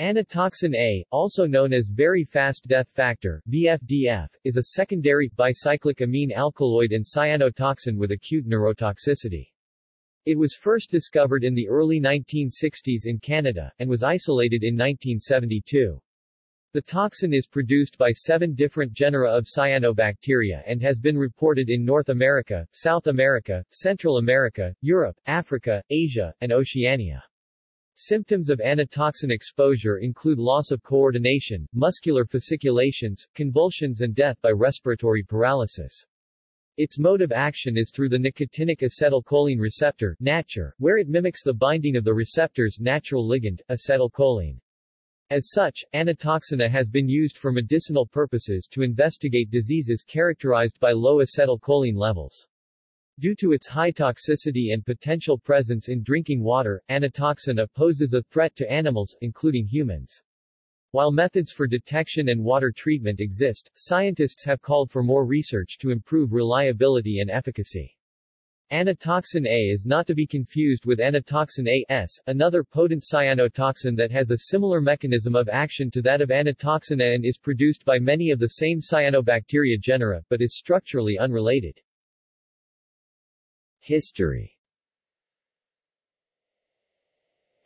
Anatoxin A, also known as very fast death factor VFDF, is a secondary, bicyclic amine alkaloid and cyanotoxin with acute neurotoxicity. It was first discovered in the early 1960s in Canada, and was isolated in 1972. The toxin is produced by seven different genera of cyanobacteria and has been reported in North America, South America, Central America, Europe, Africa, Asia, and Oceania. Symptoms of anatoxin exposure include loss of coordination, muscular fasciculations, convulsions and death by respiratory paralysis. Its mode of action is through the nicotinic acetylcholine receptor NACHR, where it mimics the binding of the receptor's natural ligand, acetylcholine. As such, anatoxin A has been used for medicinal purposes to investigate diseases characterized by low acetylcholine levels. Due to its high toxicity and potential presence in drinking water, anatoxin poses a threat to animals, including humans. While methods for detection and water treatment exist, scientists have called for more research to improve reliability and efficacy. Anatoxin A is not to be confused with anatoxin A-S, another potent cyanotoxin that has a similar mechanism of action to that of anatoxin A and is produced by many of the same cyanobacteria genera, but is structurally unrelated. History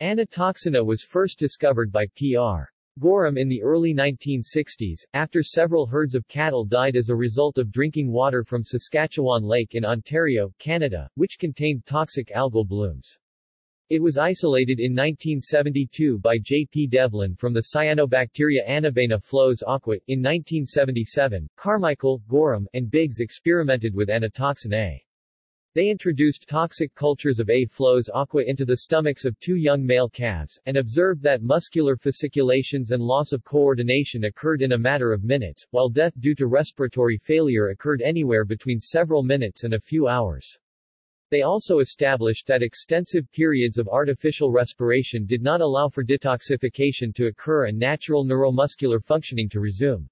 Anatoxin A was first discovered by P.R. Gorham in the early 1960s, after several herds of cattle died as a result of drinking water from Saskatchewan Lake in Ontario, Canada, which contained toxic algal blooms. It was isolated in 1972 by J. P. Devlin from the cyanobacteria Anabaena flos aqua. In 1977, Carmichael, Gorham, and Biggs experimented with anatoxin A. They introduced toxic cultures of A. flos aqua into the stomachs of two young male calves, and observed that muscular fasciculations and loss of coordination occurred in a matter of minutes, while death due to respiratory failure occurred anywhere between several minutes and a few hours. They also established that extensive periods of artificial respiration did not allow for detoxification to occur and natural neuromuscular functioning to resume.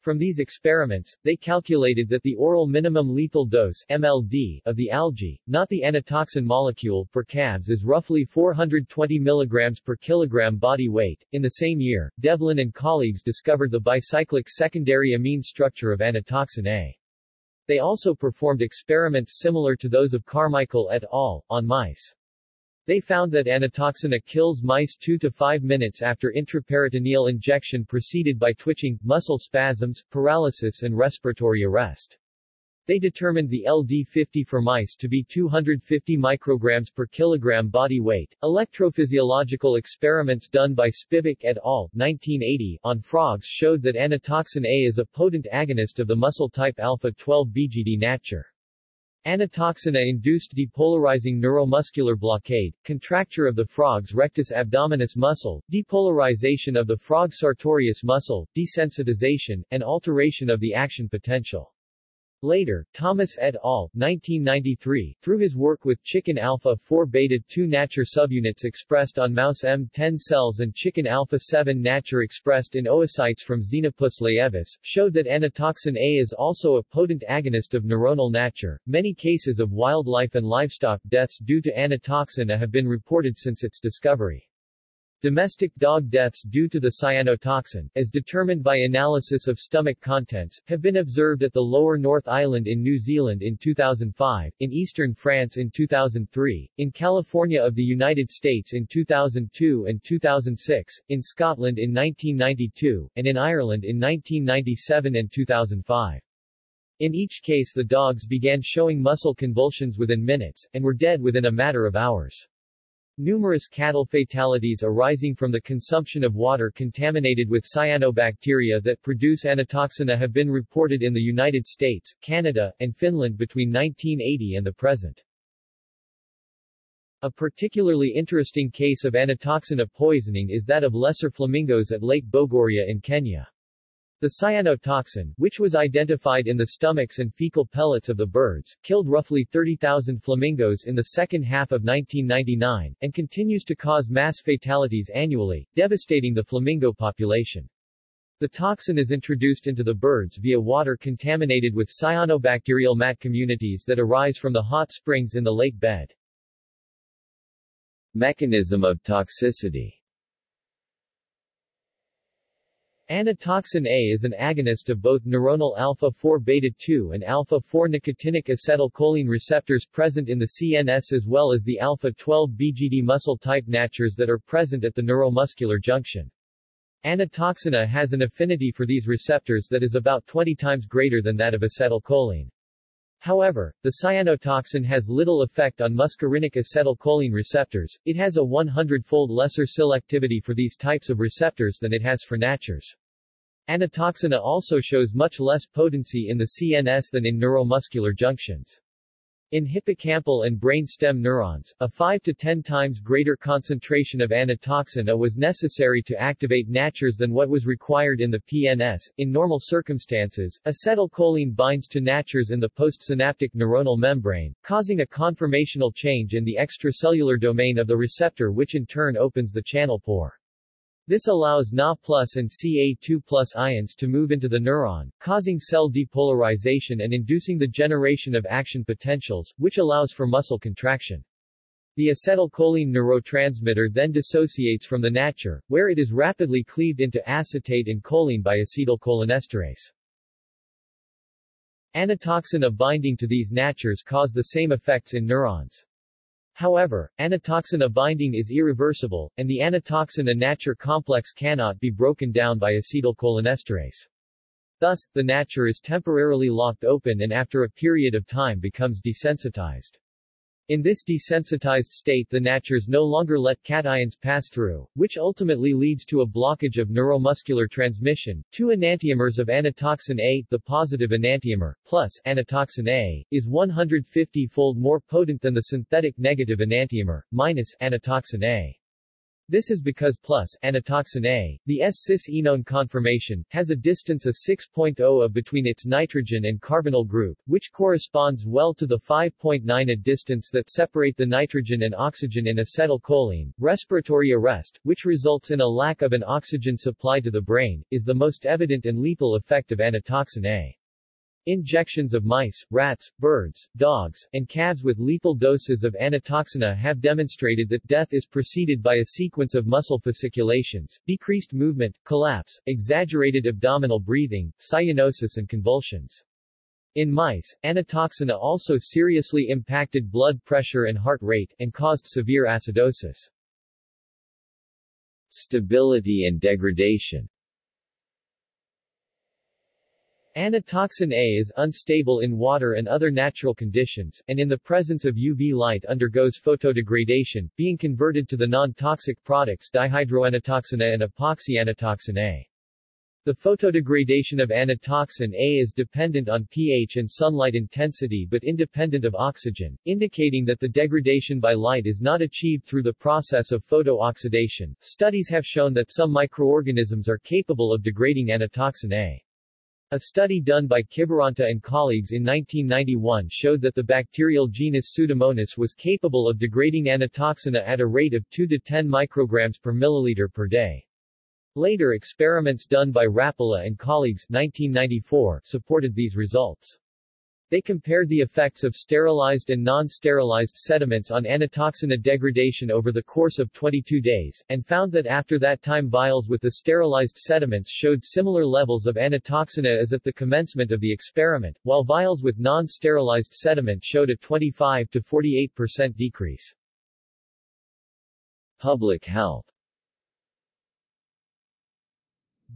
From these experiments, they calculated that the oral minimum lethal dose MLD of the algae, not the anatoxin molecule, for calves is roughly 420 mg per kilogram body weight. In the same year, Devlin and colleagues discovered the bicyclic secondary amine structure of anatoxin A. They also performed experiments similar to those of Carmichael et al. on mice. They found that anatoxin A kills mice 2 to 5 minutes after intraperitoneal injection preceded by twitching, muscle spasms, paralysis and respiratory arrest. They determined the LD50 for mice to be 250 micrograms per kilogram body weight. Electrophysiological experiments done by Spivak et al. 1980 on frogs showed that anatoxin A is a potent agonist of the muscle type alpha-12 BGD NACHR. Anatoxin A induced depolarizing neuromuscular blockade, contracture of the frog's rectus abdominis muscle, depolarization of the frog sartorius muscle, desensitization, and alteration of the action potential. Later, Thomas et al. 1993, through his work with chicken alpha-4 beta-2 NACHR subunits expressed on mouse M10 cells and chicken alpha-7 NACHR expressed in oocytes from Xenopus laevis, showed that anatoxin A is also a potent agonist of neuronal NACHR. Many cases of wildlife and livestock deaths due to anatoxin A have been reported since its discovery. Domestic dog deaths due to the cyanotoxin, as determined by analysis of stomach contents, have been observed at the lower North Island in New Zealand in 2005, in eastern France in 2003, in California of the United States in 2002 and 2006, in Scotland in 1992, and in Ireland in 1997 and 2005. In each case the dogs began showing muscle convulsions within minutes, and were dead within a matter of hours. Numerous cattle fatalities arising from the consumption of water contaminated with cyanobacteria that produce anatoxin A have been reported in the United States, Canada, and Finland between 1980 and the present. A particularly interesting case of anatoxin A poisoning is that of lesser flamingos at Lake Bogoria in Kenya. The cyanotoxin, which was identified in the stomachs and fecal pellets of the birds, killed roughly 30,000 flamingos in the second half of 1999, and continues to cause mass fatalities annually, devastating the flamingo population. The toxin is introduced into the birds via water contaminated with cyanobacterial mat communities that arise from the hot springs in the lake bed. Mechanism of toxicity Anatoxin A is an agonist of both neuronal alpha-4 beta-2 and alpha-4 nicotinic acetylcholine receptors present in the CNS as well as the alpha-12 BGD muscle-type natures that are present at the neuromuscular junction. Anatoxin A has an affinity for these receptors that is about 20 times greater than that of acetylcholine. However, the cyanotoxin has little effect on muscarinic acetylcholine receptors, it has a 100-fold lesser selectivity for these types of receptors than it has for natures. Anatoxin A also shows much less potency in the CNS than in neuromuscular junctions. In hippocampal and brain stem neurons, a 5 to 10 times greater concentration of anatoxina was necessary to activate natures than what was required in the PNS. In normal circumstances, acetylcholine binds to natures in the postsynaptic neuronal membrane, causing a conformational change in the extracellular domain of the receptor which in turn opens the channel pore. This allows Na plus and Ca2 plus ions to move into the neuron, causing cell depolarization and inducing the generation of action potentials, which allows for muscle contraction. The acetylcholine neurotransmitter then dissociates from the nature, where it is rapidly cleaved into acetate and choline by acetylcholinesterase. Anatoxin A binding to these natures cause the same effects in neurons. However, anatoxin binding is irreversible, and the anatoxin nature complex cannot be broken down by acetylcholinesterase. Thus, the nature is temporarily locked open and after a period of time becomes desensitized. In this desensitized state the natures no longer let cations pass through, which ultimately leads to a blockage of neuromuscular transmission. Two enantiomers of anatoxin A, the positive enantiomer, plus anatoxin A, is 150-fold more potent than the synthetic negative enantiomer, minus anatoxin A. This is because plus anatoxin A, the S-cis-enone conformation, has a distance of 6.0 of between its nitrogen and carbonyl group, which corresponds well to the 5.9 A distance that separate the nitrogen and oxygen in acetylcholine. Respiratory arrest, which results in a lack of an oxygen supply to the brain, is the most evident and lethal effect of anatoxin A. Injections of mice, rats, birds, dogs, and calves with lethal doses of anatoxin A have demonstrated that death is preceded by a sequence of muscle fasciculations, decreased movement, collapse, exaggerated abdominal breathing, cyanosis and convulsions. In mice, anatoxin A also seriously impacted blood pressure and heart rate, and caused severe acidosis. Stability and degradation Anatoxin A is unstable in water and other natural conditions, and in the presence of UV light undergoes photodegradation, being converted to the non-toxic products dihydroanatoxin A and epoxyanatoxin A. The photodegradation of anatoxin A is dependent on pH and sunlight intensity but independent of oxygen, indicating that the degradation by light is not achieved through the process of photooxidation. Studies have shown that some microorganisms are capable of degrading anatoxin A. A study done by Kiviranta and colleagues in 1991 showed that the bacterial genus Pseudomonas was capable of degrading anatoxin A at a rate of 2 to 10 micrograms per milliliter per day. Later experiments done by Rapala and colleagues 1994 supported these results. They compared the effects of sterilized and non-sterilized sediments on anatoxin A degradation over the course of 22 days, and found that after that time vials with the sterilized sediments showed similar levels of anatoxin A as at the commencement of the experiment, while vials with non-sterilized sediment showed a 25 to 48% decrease. Public health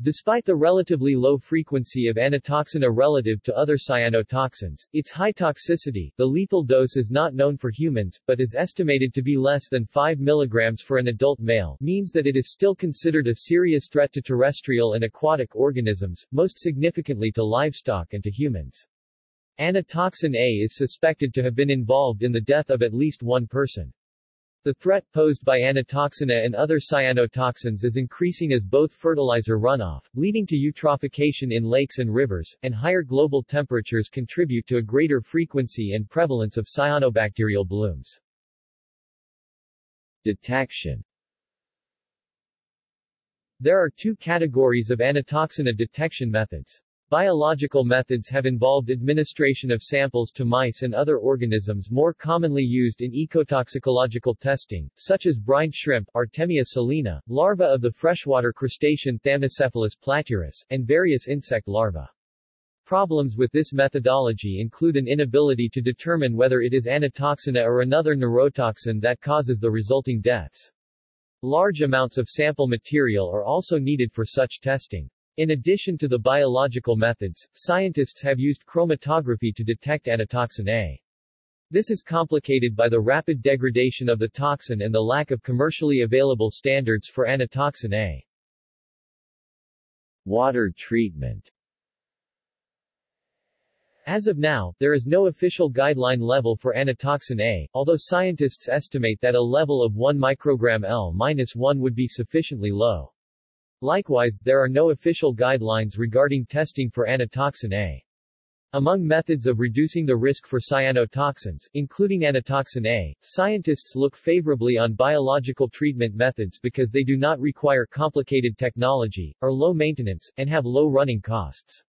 Despite the relatively low frequency of anatoxin A relative to other cyanotoxins, its high toxicity, the lethal dose is not known for humans, but is estimated to be less than 5 mg for an adult male, means that it is still considered a serious threat to terrestrial and aquatic organisms, most significantly to livestock and to humans. Anatoxin A is suspected to have been involved in the death of at least one person. The threat posed by anatoxin A and other cyanotoxins is increasing as both fertilizer runoff, leading to eutrophication in lakes and rivers, and higher global temperatures contribute to a greater frequency and prevalence of cyanobacterial blooms. Detection There are two categories of anatoxin A detection methods. Biological methods have involved administration of samples to mice and other organisms more commonly used in ecotoxicological testing, such as brine shrimp Artemia salina, larvae of the freshwater crustacean Thamnocephalus platurus, and various insect larvae. Problems with this methodology include an inability to determine whether it is anatoxina or another neurotoxin that causes the resulting deaths. Large amounts of sample material are also needed for such testing. In addition to the biological methods, scientists have used chromatography to detect anatoxin A. This is complicated by the rapid degradation of the toxin and the lack of commercially available standards for anatoxin A. Water treatment as of now, there is no official guideline level for anatoxin A, although scientists estimate that a level of 1 microgram L-1 would be sufficiently low. Likewise, there are no official guidelines regarding testing for anatoxin A. Among methods of reducing the risk for cyanotoxins, including anatoxin A, scientists look favorably on biological treatment methods because they do not require complicated technology, are low maintenance, and have low running costs.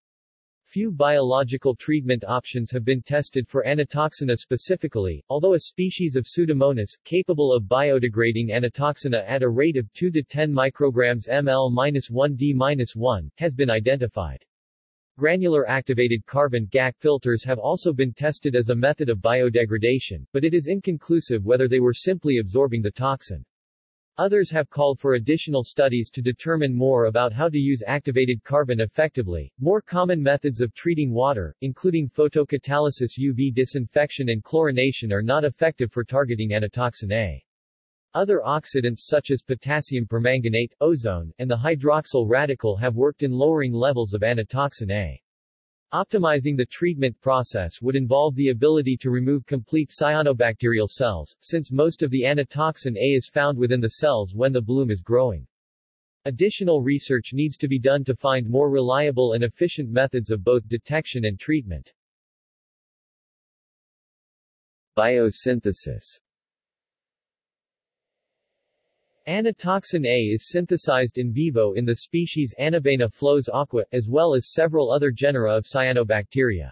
Few biological treatment options have been tested for anatoxina specifically, although a species of Pseudomonas, capable of biodegrading anatoxina at a rate of 2 to 10 micrograms ml-1d-1, has been identified. Granular activated carbon GAC filters have also been tested as a method of biodegradation, but it is inconclusive whether they were simply absorbing the toxin. Others have called for additional studies to determine more about how to use activated carbon effectively. More common methods of treating water, including photocatalysis UV disinfection and chlorination are not effective for targeting anatoxin A. Other oxidants such as potassium permanganate, ozone, and the hydroxyl radical have worked in lowering levels of anatoxin A. Optimizing the treatment process would involve the ability to remove complete cyanobacterial cells, since most of the anatoxin A is found within the cells when the bloom is growing. Additional research needs to be done to find more reliable and efficient methods of both detection and treatment. Biosynthesis Anatoxin A is synthesized in vivo in the species Anabaena flos aqua, as well as several other genera of cyanobacteria.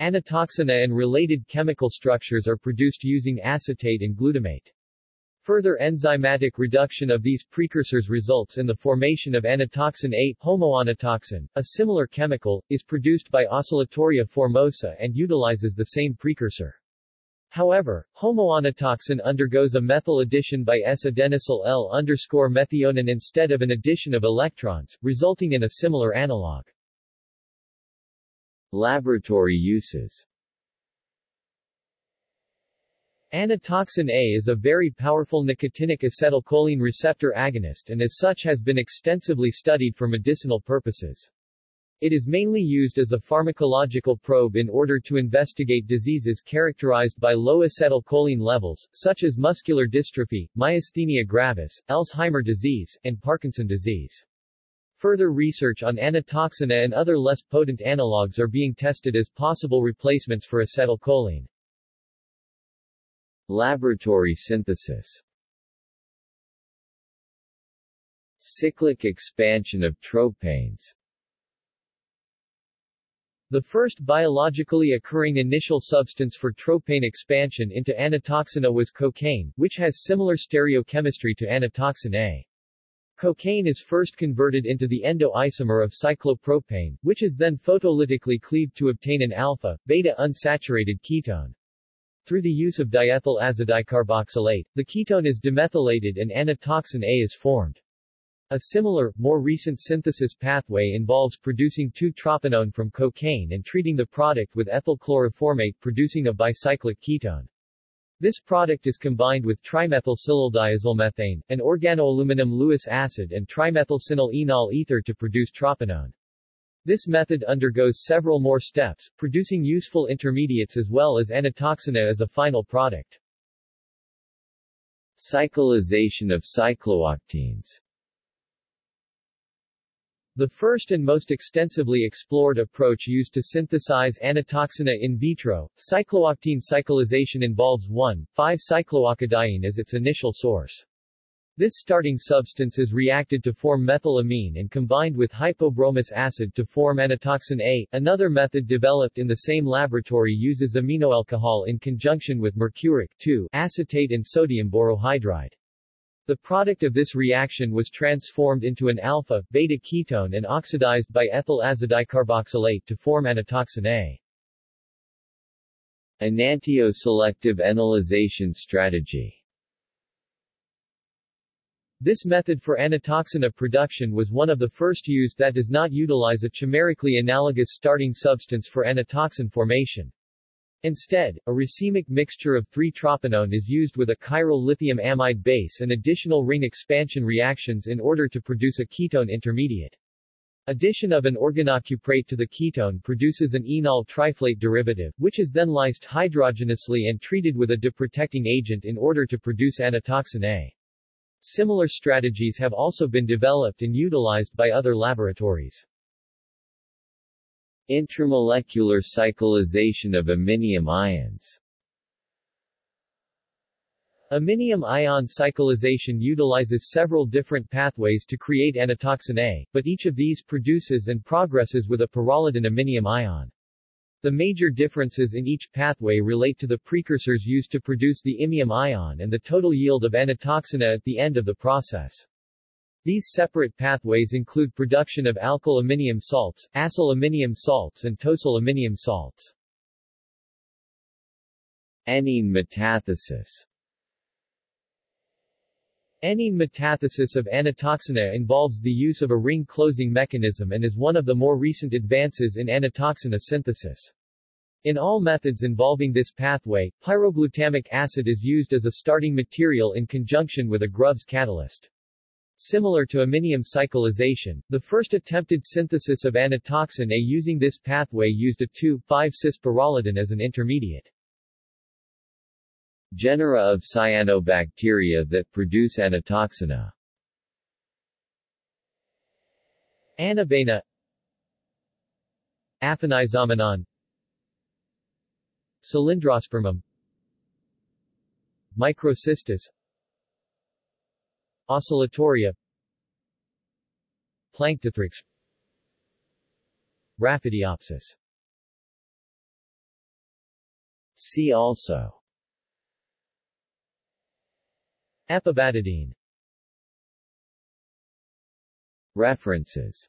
Anatoxina and related chemical structures are produced using acetate and glutamate. Further enzymatic reduction of these precursors results in the formation of anatoxin A, homoanatoxin. A similar chemical, is produced by Oscillatoria formosa and utilizes the same precursor. However, homoanatoxin undergoes a methyl addition by S-adenosyl L-methionine instead of an addition of electrons, resulting in a similar analog. Laboratory uses Anatoxin A is a very powerful nicotinic acetylcholine receptor agonist and as such has been extensively studied for medicinal purposes. It is mainly used as a pharmacological probe in order to investigate diseases characterized by low acetylcholine levels, such as muscular dystrophy, myasthenia gravis, Alzheimer disease, and Parkinson disease. Further research on anatoxina and other less potent analogues are being tested as possible replacements for acetylcholine. Laboratory synthesis Cyclic expansion of tropanes the first biologically occurring initial substance for tropane expansion into anatoxina was cocaine, which has similar stereochemistry to anatoxin A. Cocaine is first converted into the endo-isomer of cyclopropane, which is then photolytically cleaved to obtain an alpha, beta unsaturated ketone. Through the use of diethyl azodicarboxylate, the ketone is demethylated and anatoxin A is formed. A similar, more recent synthesis pathway involves producing 2-troponone from cocaine and treating the product with ethyl chloroformate producing a bicyclic ketone. This product is combined with trimethylsilyldiazolmethane, an organoaluminum Lewis acid and trimethylsinyl enol ether to produce troponone. This method undergoes several more steps, producing useful intermediates as well as anatoxina as a final product. Cyclization of cyclooctanes the first and most extensively explored approach used to synthesize anatoxina in vitro, cyclooctene cyclization involves 1,5-cycloocadiene as its initial source. This starting substance is reacted to form methylamine and combined with hypobromous acid to form anatoxin A. Another method developed in the same laboratory uses aminoalcohol in conjunction with mercuric acetate and sodium borohydride. The product of this reaction was transformed into an alpha-beta ketone and oxidized by ethyl azidicarboxylate to form anatoxin A. Enantioselective enolization strategy this method for anatoxina production was one of the first used that does not utilize a chimerically analogous starting substance for anatoxin formation. Instead, a racemic mixture of 3-tropinone is used with a chiral lithium amide base and additional ring expansion reactions in order to produce a ketone intermediate. Addition of an organocuprate to the ketone produces an enol triflate derivative, which is then lysed hydrogenously and treated with a deprotecting agent in order to produce anatoxin A. Similar strategies have also been developed and utilized by other laboratories. Intramolecular cyclization of aminium ions Aminium ion cyclization utilizes several different pathways to create anatoxin A, but each of these produces and progresses with a pyrrolidine aminium ion. The major differences in each pathway relate to the precursors used to produce the imium ion and the total yield of anatoxina at the end of the process. These separate pathways include production of alkyl aminium salts, acyl aminium salts and tosyl aminium salts. Enene metathesis Enene metathesis of anatoxina involves the use of a ring closing mechanism and is one of the more recent advances in anatoxina synthesis. In all methods involving this pathway, pyroglutamic acid is used as a starting material in conjunction with a Groves catalyst. Similar to aminium cyclization, the first attempted synthesis of anatoxin A using this pathway used a 2,5-cis pyrrolidine as an intermediate. Genera of cyanobacteria that produce anatoxina Anabaena Aphanizomenon. Cylindrospermum. Microcystis Oscillatoria. Planktothrix Raphidiopsis See also. Epibadidine References.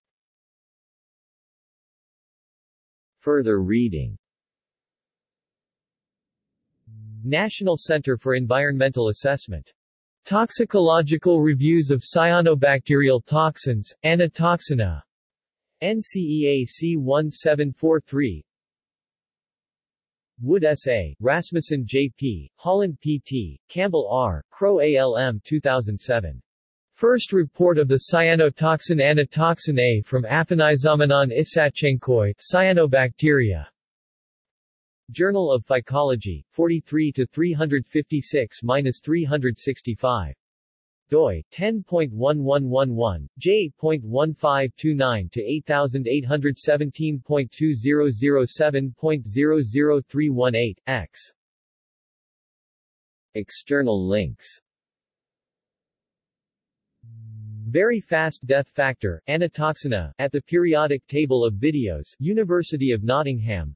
Further reading. National Center for Environmental Assessment. Toxicological Reviews of Cyanobacterial Toxins, Anatoxina. NCEA C1743 Wood S.A., Rasmussen J.P., Holland P.T., Campbell R., Crow A.L.M. 2007. First report of the cyanotoxin anatoxin A from Aphanizomenon isachenkoi, cyanobacteria. Journal of Phycology, 43 to 356-365 doi 10.1111 j.1529 to 8817.2007.00318 x. External links. Very fast death factor, anatoxina, at the periodic table of videos, University of Nottingham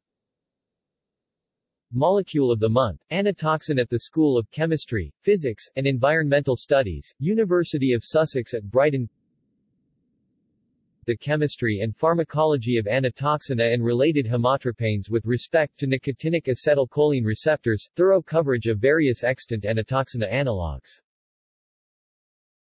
Molecule of the Month, Anatoxin at the School of Chemistry, Physics, and Environmental Studies, University of Sussex at Brighton. The chemistry and pharmacology of anatoxina and related hemotropanes with respect to nicotinic acetylcholine receptors, thorough coverage of various extant anatoxina analogues